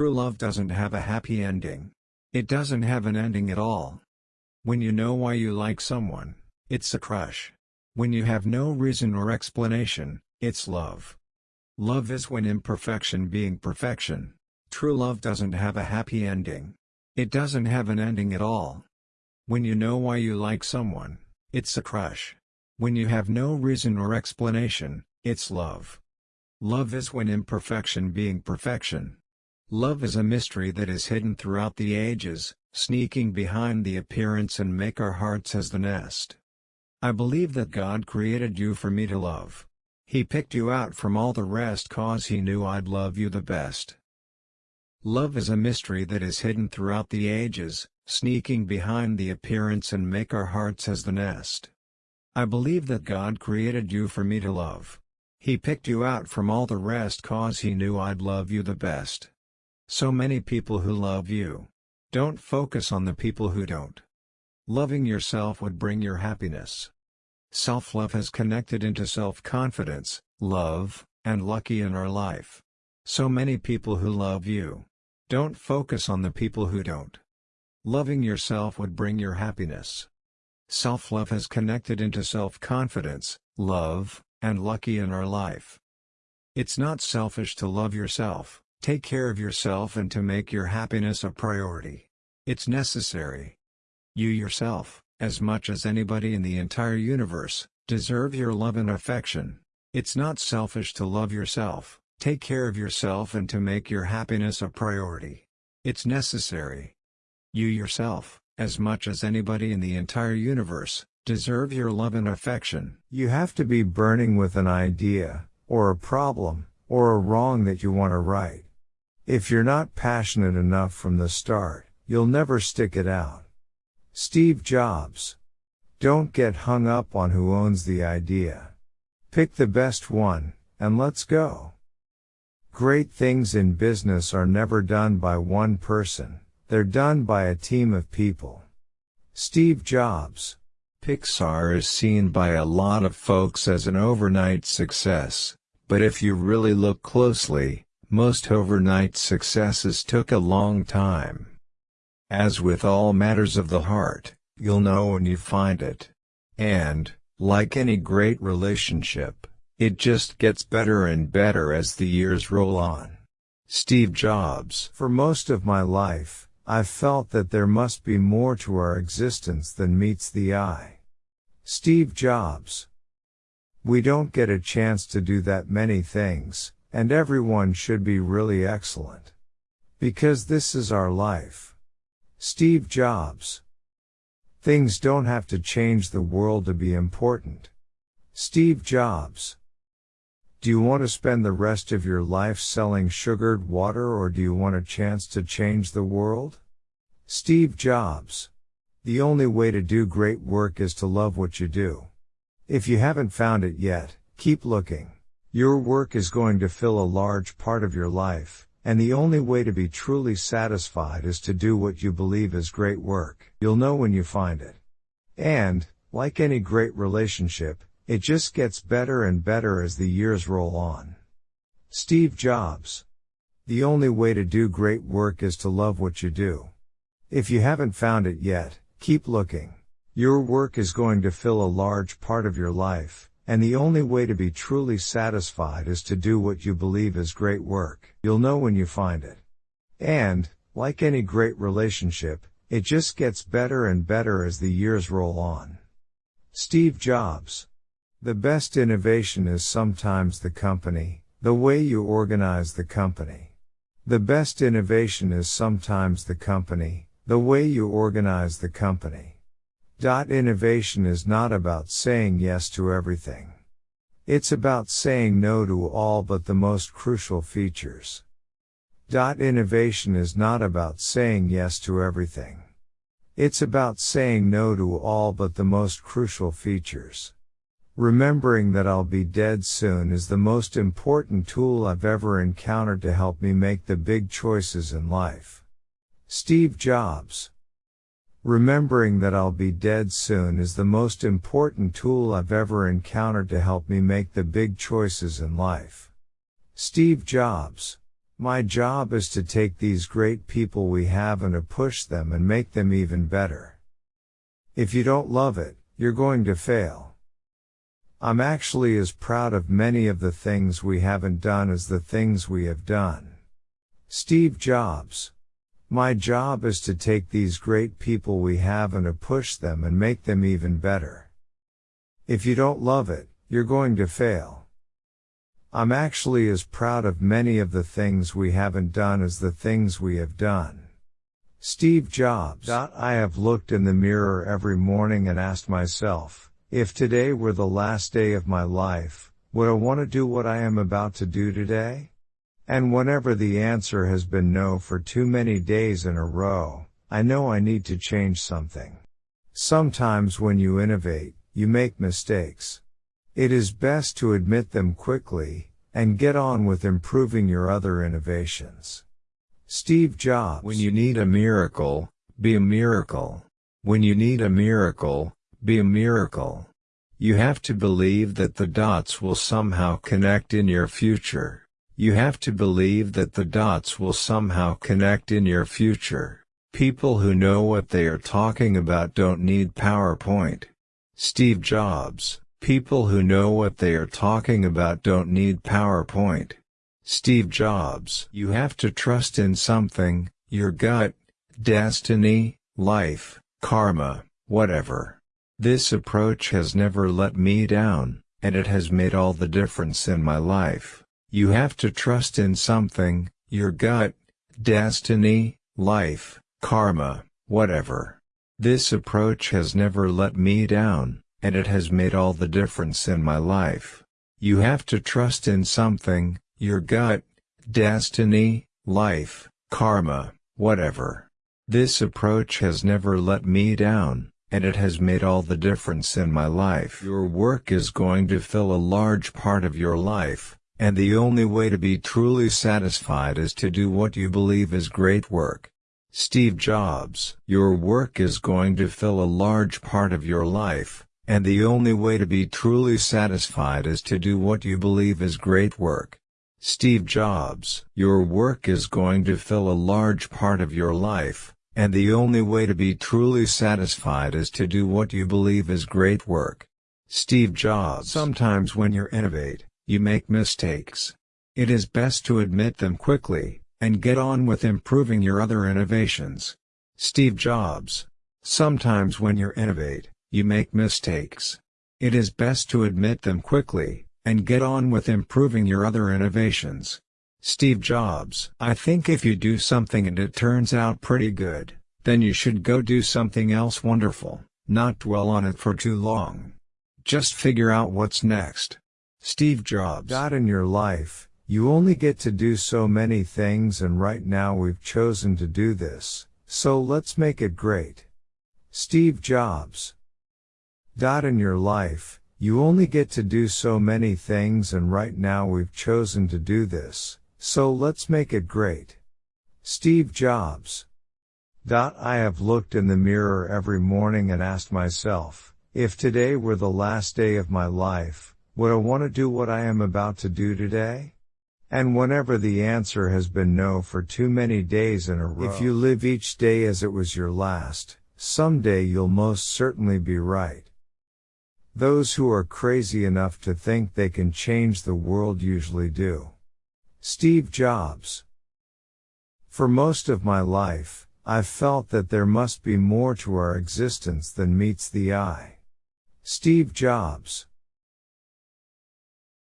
True love doesn't have a happy ending. It doesn't have an ending at all. When you know why you like someone, it's a crush. When you have no reason or explanation, it's love. Love is when imperfection being perfection. True love doesn't have a happy ending. It doesn't have an ending at all. When you know why you like someone, it's a crush. When you have no reason or explanation, it's love. Love is when imperfection being perfection. Love is a mystery that is hidden throughout the ages, sneaking behind the appearance and make our hearts as the nest. I believe that God created you for me to love. He picked you out from all the rest cause he knew I'd love you the best. Love is a mystery that is hidden throughout the ages, sneaking behind the appearance and make our hearts as the nest. I believe that God created you for me to love. He picked you out from all the rest cause he knew I'd love you the best. So many people who love you. Don't focus on the people who don't. Loving yourself would bring your happiness. Self-love has connected into self-confidence, love, and lucky in our life. So many people who love you. Don't focus on the people who don't. Loving yourself would bring your happiness. Self-love has connected into self-confidence, love, and lucky in our life. It's not selfish to love yourself. Take care of yourself and to make your happiness a priority. It's necessary. You yourself, as much as anybody in the entire universe, deserve your love and affection. It's not selfish to love yourself, take care of yourself and to make your happiness a priority. It's necessary. You yourself, as much as anybody in the entire universe, deserve your love and affection. You have to be burning with an idea, or a problem, or a wrong that you want to right. If you're not passionate enough from the start, you'll never stick it out. Steve Jobs. Don't get hung up on who owns the idea. Pick the best one, and let's go. Great things in business are never done by one person, they're done by a team of people. Steve Jobs. Pixar is seen by a lot of folks as an overnight success, but if you really look closely, most overnight successes took a long time. As with all matters of the heart, you'll know when you find it. And, like any great relationship, it just gets better and better as the years roll on. Steve Jobs For most of my life, I've felt that there must be more to our existence than meets the eye. Steve Jobs We don't get a chance to do that many things, and everyone should be really excellent. Because this is our life. Steve Jobs. Things don't have to change the world to be important. Steve Jobs. Do you want to spend the rest of your life selling sugared water or do you want a chance to change the world? Steve Jobs. The only way to do great work is to love what you do. If you haven't found it yet, keep looking. Your work is going to fill a large part of your life, and the only way to be truly satisfied is to do what you believe is great work. You'll know when you find it. And, like any great relationship, it just gets better and better as the years roll on. Steve Jobs. The only way to do great work is to love what you do. If you haven't found it yet, keep looking. Your work is going to fill a large part of your life, and the only way to be truly satisfied is to do what you believe is great work. You'll know when you find it. And, like any great relationship, it just gets better and better as the years roll on. Steve Jobs. The best innovation is sometimes the company, the way you organize the company. The best innovation is sometimes the company, the way you organize the company. Innovation is not about saying yes to everything. It's about saying no to all but the most crucial features. Dot Innovation is not about saying yes to everything. It's about saying no to all but the most crucial features. Remembering that I'll be dead soon is the most important tool I've ever encountered to help me make the big choices in life. Steve Jobs Remembering that I'll be dead soon is the most important tool I've ever encountered to help me make the big choices in life. Steve Jobs. My job is to take these great people we have and to push them and make them even better. If you don't love it, you're going to fail. I'm actually as proud of many of the things we haven't done as the things we have done. Steve Jobs. My job is to take these great people we have and to push them and make them even better. If you don't love it, you're going to fail. I'm actually as proud of many of the things we haven't done as the things we have done. Steve Jobs. I have looked in the mirror every morning and asked myself, if today were the last day of my life, would I want to do what I am about to do today? And whenever the answer has been no for too many days in a row, I know I need to change something. Sometimes when you innovate, you make mistakes. It is best to admit them quickly, and get on with improving your other innovations. Steve Jobs. When you need a miracle, be a miracle. When you need a miracle, be a miracle. You have to believe that the dots will somehow connect in your future. You have to believe that the dots will somehow connect in your future. People who know what they are talking about don't need PowerPoint. Steve Jobs, people who know what they are talking about don't need PowerPoint. Steve Jobs. You have to trust in something, your gut, destiny, life, karma, whatever. This approach has never let me down, and it has made all the difference in my life. You have to trust in something, your gut, destiny, life, karma, whatever. This approach has never let me down, and it has made all the difference in my life. You have to trust in something, your gut, destiny, life, karma, whatever. This approach has never let me down, and it has made all the difference in my life. Your work is going to fill a large part of your life, and the only way to be truly satisfied is to do what you believe is great work. Steve Jobs. Your work is going to fill a large part of your life, and the only way to be truly satisfied is to do what you believe is great work. Steve Jobs. Your work is going to fill a large part of your life, and the only way to be truly satisfied is to do what you believe is great work. Steve Jobs. Sometimes when you innovate, you make mistakes. It is best to admit them quickly, and get on with improving your other innovations. Steve Jobs. Sometimes when you innovate, you make mistakes. It is best to admit them quickly, and get on with improving your other innovations. Steve Jobs. I think if you do something and it turns out pretty good, then you should go do something else wonderful, not dwell on it for too long. Just figure out what's next. Steve Jobs. In your life, you only get to do so many things and right now we've chosen to do this, so let's make it great. Steve Jobs. In your life, you only get to do so many things and right now we've chosen to do this, so let's make it great. Steve Jobs. Dot. I have looked in the mirror every morning and asked myself, if today were the last day of my life, would I want to do what I am about to do today? And whenever the answer has been no for too many days in a row, if you live each day as it was your last, someday you'll most certainly be right. Those who are crazy enough to think they can change the world usually do. Steve Jobs. For most of my life, I've felt that there must be more to our existence than meets the eye. Steve Jobs.